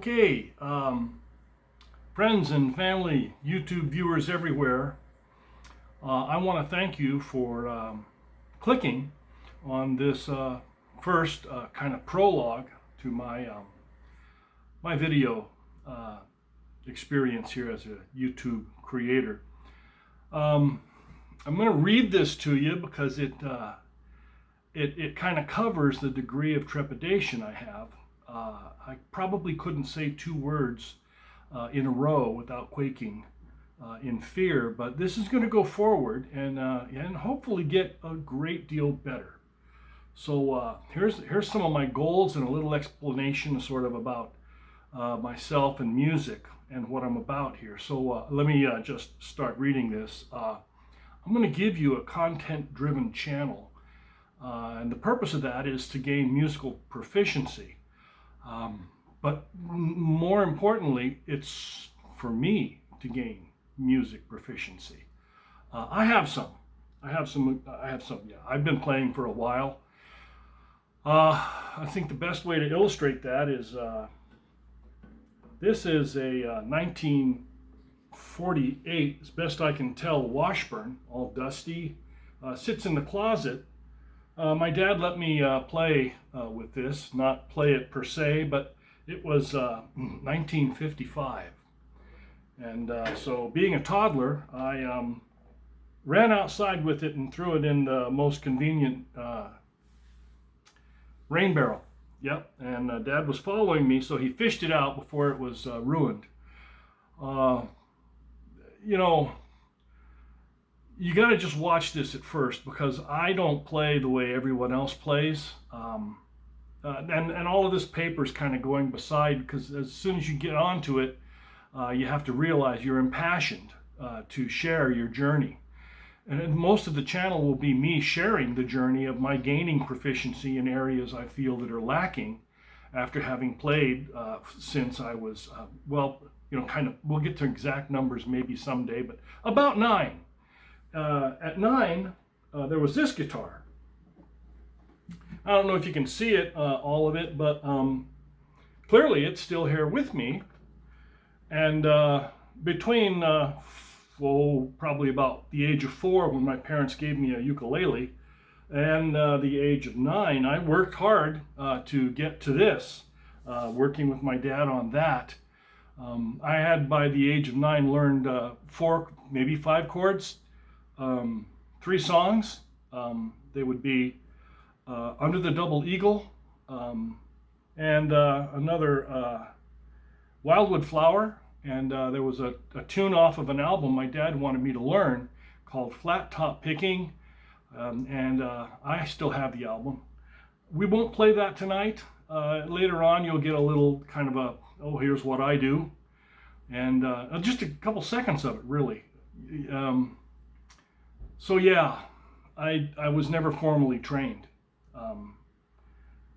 Okay, um, friends and family, YouTube viewers everywhere, uh, I want to thank you for um, clicking on this uh, first uh, kind of prologue to my um, my video uh, experience here as a YouTube creator. Um, I'm going to read this to you because it uh, it, it kind of covers the degree of trepidation I have. Uh, I probably couldn't say two words uh, in a row without quaking uh, in fear, but this is going to go forward and, uh, and hopefully get a great deal better. So uh, here's, here's some of my goals and a little explanation sort of about uh, myself and music and what I'm about here. So let me just start reading this. I'm going to give you a content-driven channel and the purpose of that is to gain musical proficiency. Um, but more importantly, it's for me to gain music proficiency. Uh, I have some. I have some. I have some. Yeah, I've been playing for a while. Uh, I think the best way to illustrate that is uh, this is a 1948, uh, as best I can tell, Washburn, all dusty, uh, sits in the closet uh, my dad let me uh, play uh, with this, not play it per se, but it was 1955. Uh, and uh, so being a toddler, I um, ran outside with it and threw it in the most convenient uh, rain barrel. Yep, and dad was following me, so he fished it out before it was ruined. you know, you got to just watch this at first because I don't play the way everyone else plays. Um, uh, and, and all of this paper is kind of going beside because as soon as you get onto it, uh, you have to realize you're impassioned uh, to share your journey. And most of the channel will be me sharing the journey of my gaining proficiency in areas I feel that are lacking after having played uh, since I was, uh, well, you know, kind of, we'll get to exact numbers maybe someday, but about nine uh, at nine, uh, there was this guitar. I don't know if you can see it, uh, all of it, but um, clearly it's still here with me. And uh, between, uh, oh, probably about the age of four when my parents gave me a ukulele, and uh, the age of nine, I worked hard to get to this, working with my dad on that. Um, I had, by the age of nine, learned four, maybe five chords, um, three songs. Um, they would be uh, Under the Double Eagle um, and uh, another uh, Wildwood Flower. And uh, there was a, a, tune off of an album my dad wanted me to learn called Flat Top Picking. Um, and uh, I still have the album. We won't play that tonight. Uh, later on, you'll get a little kind of a, oh, here's what I do. And just a couple seconds of it, really. Um, so yeah, I, I was never formally trained. Um,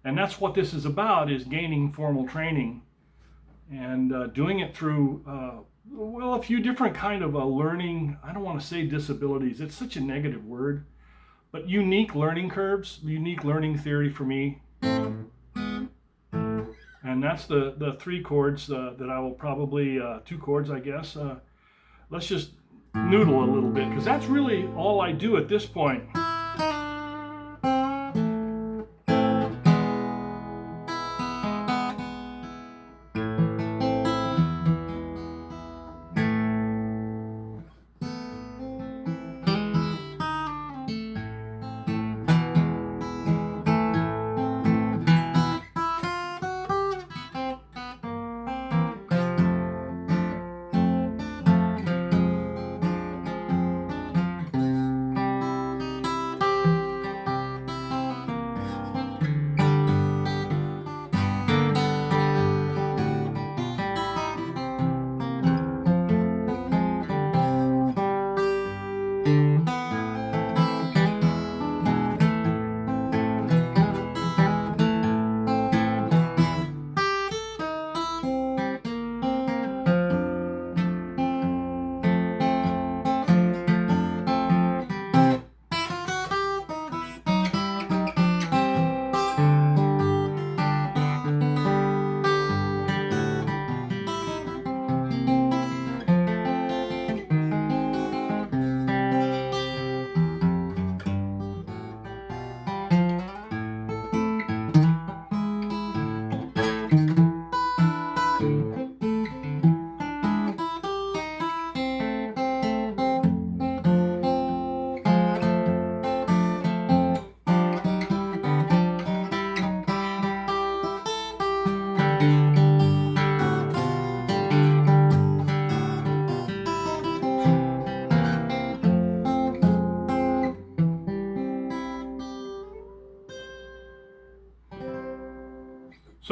and that's what this is about, is gaining formal training and uh, doing it through, uh, well, a few different kind of uh, learning, I don't want to say disabilities, it's such a negative word, but unique learning curves, unique learning theory for me. And that's the, the three chords uh, that I will probably, uh, two chords, I guess. Uh, let's just noodle a little bit because that's really all I do at this point.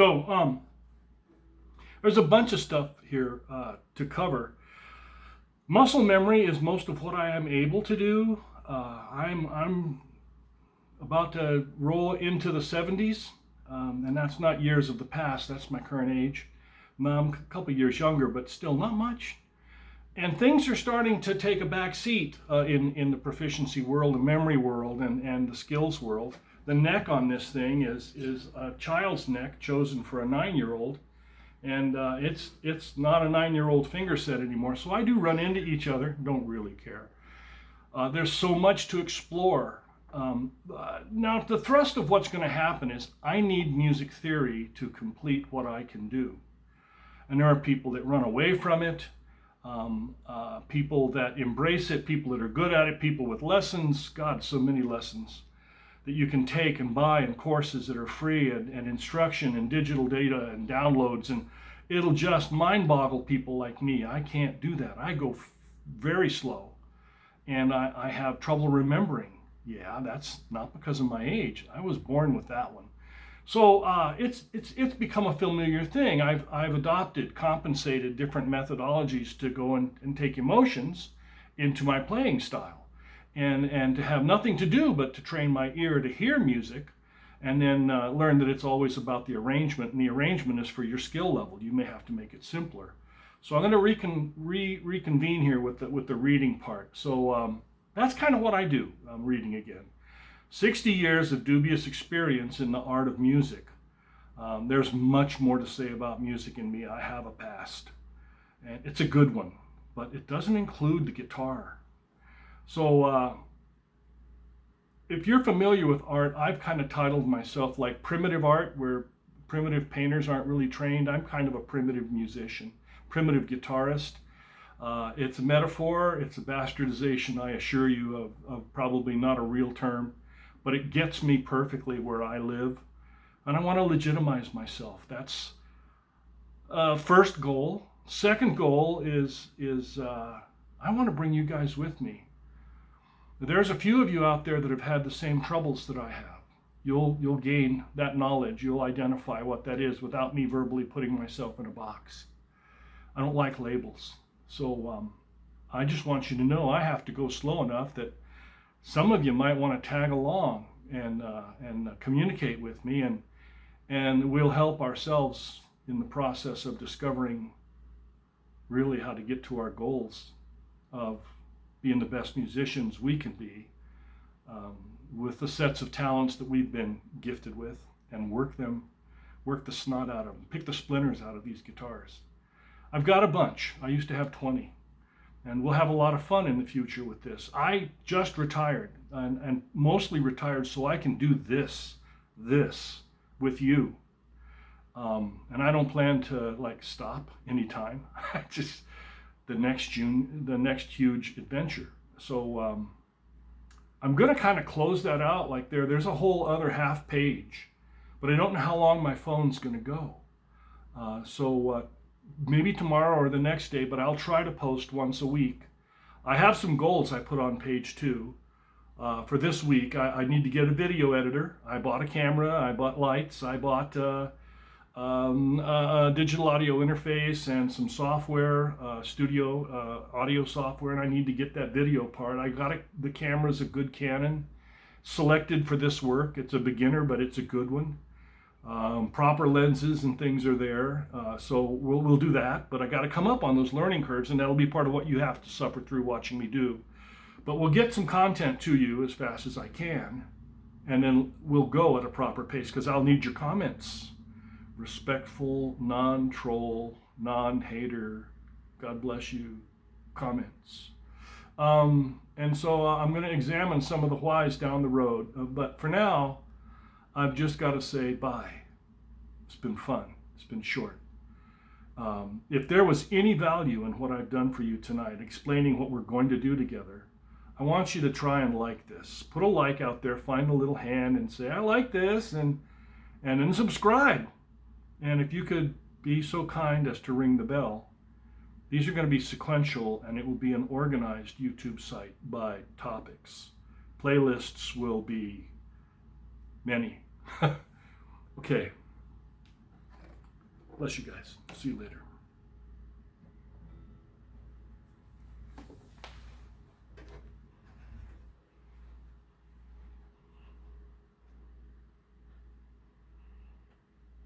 So, um, there's a bunch of stuff here uh, to cover. Muscle memory is most of what I am able to do. Uh, I'm, I'm about to roll into the 70s, um, and that's not years of the past, that's my current age. I'm a couple years younger, but still not much. And things are starting to take a back seat uh, in, in the proficiency world, the memory world, and, and the skills world. The neck on this thing is, is a child's neck chosen for a nine-year-old and uh, it's it's not a nine-year-old finger set anymore. So I do run into each other. Don't really care. Uh, there's so much to explore. Um, uh, now the thrust of what's going to happen is I need music theory to complete what I can do, and there are people that run away from it. Um, uh, people that embrace it, people that are good at it, people with lessons. God, so many lessons that you can take and buy and courses that are free and, and instruction and digital data and downloads and it'll just mind boggle people like me. I can't do that. I go very slow and I, I have trouble remembering. Yeah, that's not because of my age. I was born with that one. So uh, it's it's it's become a familiar thing. I've I've adopted, compensated different methodologies to go and, and take emotions into my playing style and, and to have nothing to do but to train my ear to hear music and then uh, learn that it's always about the arrangement and the arrangement is for your skill level. You may have to make it simpler. So I'm going to recon, re, reconvene here with the, with the reading part. So um, that's kind of what I do. I'm reading again. 60 years of dubious experience in the art of music. Um, there's much more to say about music in me. I have a past. And it's a good one, but it doesn't include the guitar. So uh, if you're familiar with art, I've kind of titled myself like primitive art, where primitive painters aren't really trained. I'm kind of a primitive musician, primitive guitarist. Uh, it's a metaphor, it's a bastardization, I assure you, of, of probably not a real term, but it gets me perfectly where I live. And I want to legitimize myself. That's uh, first goal. Second goal is, is uh, I want to bring you guys with me. There's a few of you out there that have had the same troubles that I have. You'll, you'll gain that knowledge. You'll identify what that is without me verbally putting myself in a box. I don't like labels. So um, I just want you to know I have to go slow enough that some of you might want to tag along and, uh, and uh, communicate with me and, and we'll help ourselves in the process of discovering really how to get to our goals of being the best musicians we can be um, with the sets of talents that we've been gifted with and work them, work the snot out of them, pick the splinters out of these guitars. I've got a bunch. I used to have 20. And we'll have a lot of fun in the future with this. I just retired and, and mostly retired so I can do this, this with you. Um, and I don't plan to like stop anytime. I just, the next June, the next huge adventure. So um, I'm going to kind of close that out like there. There's a whole other half page, but I don't know how long my phone's going to go. Uh, so uh, maybe tomorrow or the next day, but I'll try to post once a week. I have some goals I put on page two. Uh, for this week, I, I, need to get a video editor. I bought a camera, I bought lights, I bought uh, um, a, a, digital audio interface and some software, uh, studio uh, audio software, and I need to get that video part. I got a, the camera's a good Canon, selected for this work. It's a beginner, but it's a good one. Um, proper lenses and things are there, uh, so we'll, we'll do that. But I got to come up on those learning curves, and that'll be part of what you have to suffer through watching me do. But we'll get some content to you as fast as I can, and then we'll go at a proper pace because I'll need your comments respectful, non-troll, non-hater, God bless you comments. Um, and so uh, I'm going to examine some of the whys down the road. Uh, but for now, I've just got to say bye. It's been fun. It's been short. Um, if there was any value in what I've done for you tonight, explaining what we're going to do together, I want you to try and like this. Put a like out there, find a little hand and say, I like this, and, and then subscribe. And if you could be so kind as to ring the bell, these are going to be sequential and it will be an organized YouTube site by topics. Playlists will be many. okay. Bless you guys. See you later.